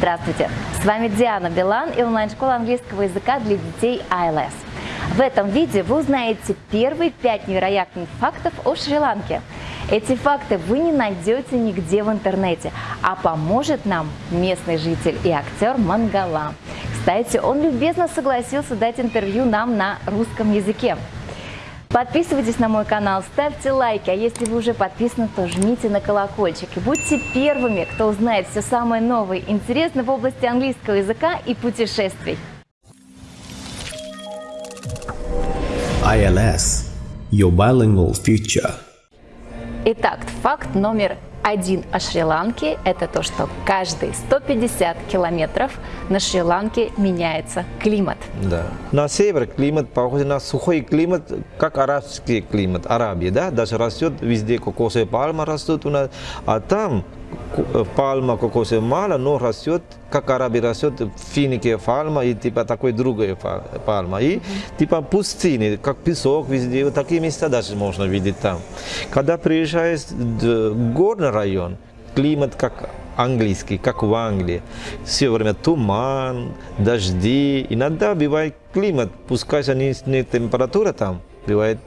Здравствуйте! С вами Диана Билан и онлайн-школа английского языка для детей ILS. В этом видео вы узнаете первые пять невероятных фактов о Шри-Ланке. Эти факты вы не найдете нигде в интернете, а поможет нам местный житель и актер Мангала. Кстати, он любезно согласился дать интервью нам на русском языке. Подписывайтесь на мой канал, ставьте лайки, а если вы уже подписаны, то жмите на колокольчик. И будьте первыми, кто узнает все самое новое и интересное в области английского языка и путешествий. ILS – Your Bilingual Future. Итак, факт номер один о Шри-Ланке – это то, что каждые 150 километров на Шри-Ланке меняется климат. Да. На севере климат похож на сухой климат, как арабский климат, Арабия, да, даже растет везде кокосовые пальмы растут у нас, а там пальма кокосовая мало, но растет, как Арабия растет, финике пальма и типа такой другая пальма. И типа пустыни, как песок везде, вот такие места даже можно видеть там. Когда приезжаешь в горный район, климат как английский, как в Англии. Все время туман, дожди. Иногда бывает климат, пускай низкая температура там, бывает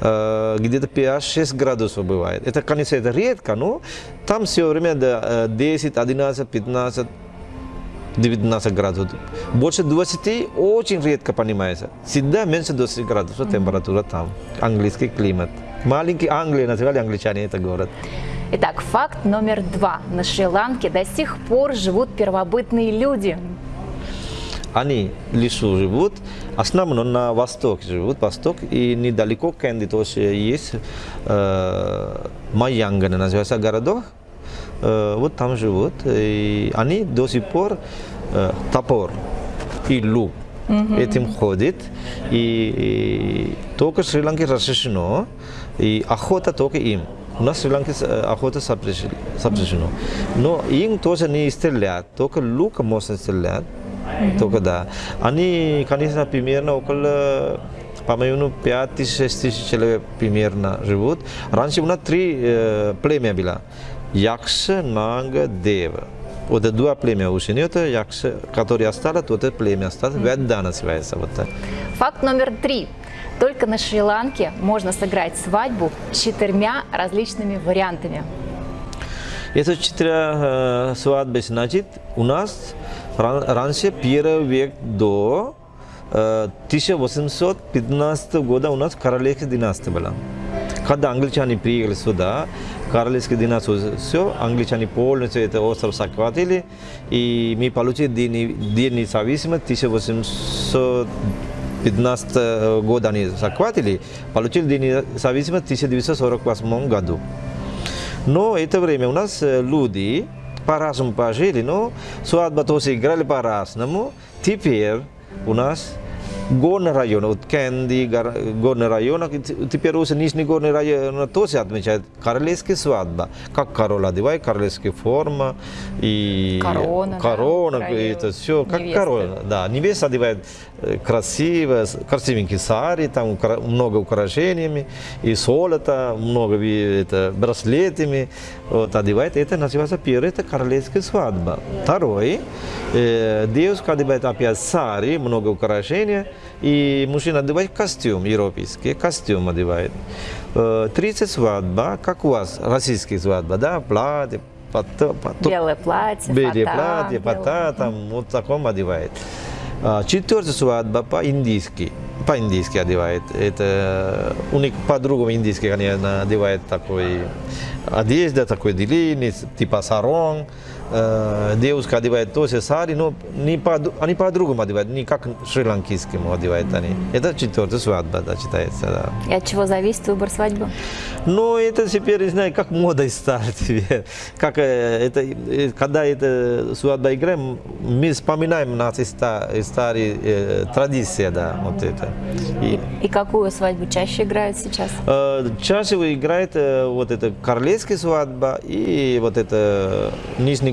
э, где-то 5-6 градусов бывает. Это, конечно, это редко, но там все время до 10, 11, 15, 19 градусов. Больше 20 очень редко понимается. Всегда меньше 20 градусов температура там. Английский климат. Маленький Англия, называли англичане это город. Итак, факт номер два. На Шри-Ланке до сих пор живут первобытные люди. Они в лесу живут, основном на востоке живут, восток, и недалеко Кенди тоже есть э, Майянгана, называется городок, э, вот там живут, и они до сих пор э, топор и лук mm-hmm. этим ходит, и, и только в Шри-Ланке разрешено, и охота только им. У нас в Шри-Ланке охота запрещено. Но им тоже не стрелять, только лук можно стрелять. Только да. Они, конечно, примерно около по-моему, 5 тысяч, 6 тысяч человек примерно живут. Раньше у нас три э, племя было. Якша, Нага, Дева. Вот два племя нет, Якша, которые осталось, вот это племя осталось. Ведда называется. Вот так. Факт номер три. Только на Шри-Ланке можно сыграть свадьбу четырьмя различными вариантами. Это четыре э, свадьбы, значит, у нас раньше первый век до 1815 года у нас королевская династия была. Когда англичане приехали сюда, королевская династия, все, англичане полностью это остров захватили, и мы получили день независимости 1815 года они захватили, получили день независимости в 1948 году. Но это время у нас люди, по-разному пожили, но свадьба тоже играли по-разному. Теперь у нас горный район, вот Кенди, горный район, теперь уже Нижний горный район тоже отмечает королевская свадьба. Как король одевает, королевская форма и корона, корона да, это все, как невесты. король. Да, невеста одевает красиво, красивенький сари, там много украшениями, и золото, много это, браслетами вот, одевает. Это называется первая, это королевская свадьба. Второй, э, девушка одевает опять сари, много украшений, и мужчина одевает костюм европейский, костюм одевает. Э, третья свадьба, как у вас, российская свадьба, да, платье, Пото, пото, белое платье, белое фата, платье, фата, там вот таком одевает. Четвертая свадьба по-индийски. По-индийски одевает. Это у них по-другому индийский, конечно, одевает такой одежда, такой длинный, типа сарон. Э, девушка одевает тоже сари, но не по, они по-другому одевают, не как шри-ланкийскому одевают они. Это четвертая свадьба, да, считается, да. И от чего зависит выбор свадьбы? Ну, это теперь, не знаю, как мода стала теперь. Как э, это, э, когда это свадьба играем, мы вспоминаем наши старые э, традиции, да, вот это. И, И какую свадьбу чаще играют сейчас? э, чаще играет э, вот это королевская свадьба и вот это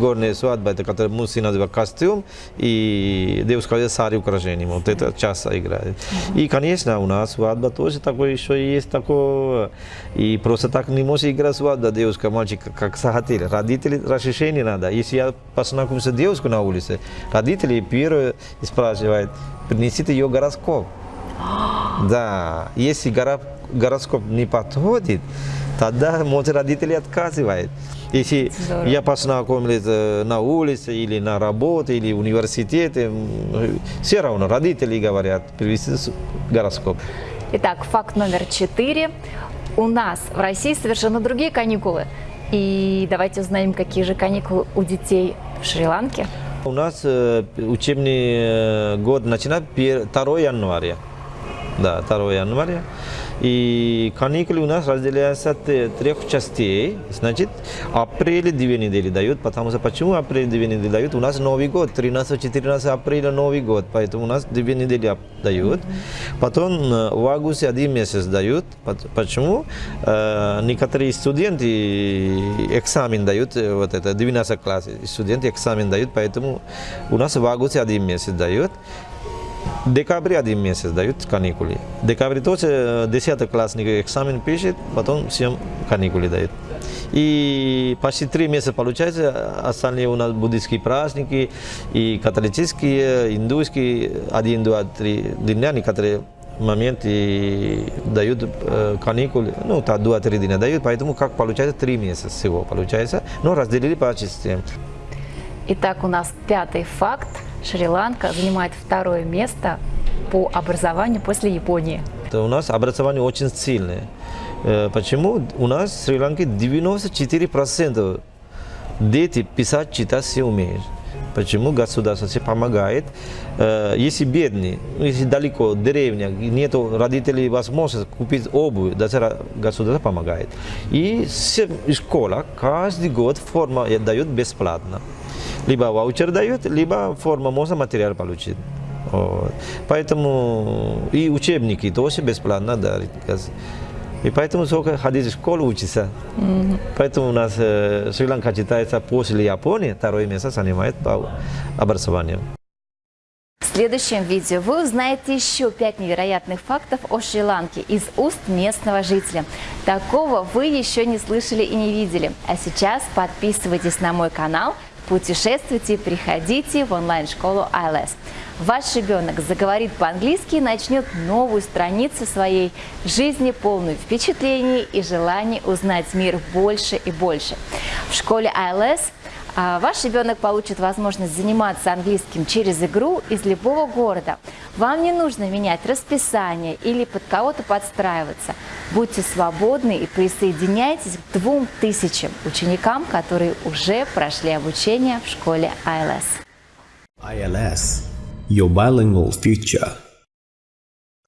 нижнегорная свадьба, это который мужчина называет костюм и девушка говорит сари украшения. Вот это часто играет. И, конечно, у нас свадьба тоже такое еще есть такое. И просто так не может играть свадьба девушка, мальчик, как захотели. Родители разрешение надо. Если я познакомился девушкой на улице, родители первые спрашивают, принесите ее гороскоп. Да, если горо- гороскоп не подходит, тогда, может, родители отказывают. Если Здорово. я познакомился на улице или на работе, или в университете, все равно родители говорят, привезти с- гороскоп. Итак, факт номер четыре. У нас в России совершенно другие каникулы. И давайте узнаем, какие же каникулы у детей в Шри-Ланке. У нас э, учебный э, год начинает пер- 2 января. Да, 2 января. И каникулы у нас разделяются т- трех частей. Значит, апреле две недели дают, потому что почему апреле две недели дают? У нас Новый год, 13-14 апреля Новый год, поэтому у нас две недели дают. Потом э, в августе один месяц дают. Почему? Э, некоторые студенты экзамен дают, э, вот это 12 класс, студенты экзамен дают, поэтому у нас в августе один месяц дают. Декабре один месяц дают каникулы. Декабре тоже э, 10 классник экзамен пишет, потом всем каникулы дают. И почти три месяца получается, остальные у нас буддийские праздники, и католические, индуйские, один, два, три дня, некоторые моменты дают э, каникулы, ну, так, два-три дня дают, поэтому как получается три месяца всего получается, но разделили по частям. Итак, у нас пятый факт. Шри-Ланка занимает второе место по образованию после Японии. У нас образование очень сильное. Э, Почему? У нас в Шри-Ланке 94% дети писать, читать все умеют. Почему государство все помогает? Э, Если бедный, ну, если далеко, деревня, нет родителей возможности купить обувь, даже государство помогает. И все школа каждый год форма дает бесплатно. Либо ваучер дает, либо форма можно материал получить. Вот. Поэтому и учебники тоже бесплатно дарит. И поэтому сколько ходить в школу учиться. Поэтому у нас э, Шри-Ланка считается после Японии, второе место занимает по образованию. В следующем видео вы узнаете еще пять невероятных фактов о Шри-Ланке из уст местного жителя. Такого вы еще не слышали и не видели. А сейчас подписывайтесь на мой канал, путешествуйте, приходите в онлайн-школу ILS. Ваш ребенок заговорит по-английски и начнет новую страницу своей жизни, полную впечатлений и желаний узнать мир больше и больше. В школе ILS а Ваш ребенок получит возможность заниматься английским через игру из любого города. Вам не нужно менять расписание или под кого-то подстраиваться. Будьте свободны и присоединяйтесь к двум тысячам ученикам, которые уже прошли обучение в школе ILS. ILS, your bilingual future.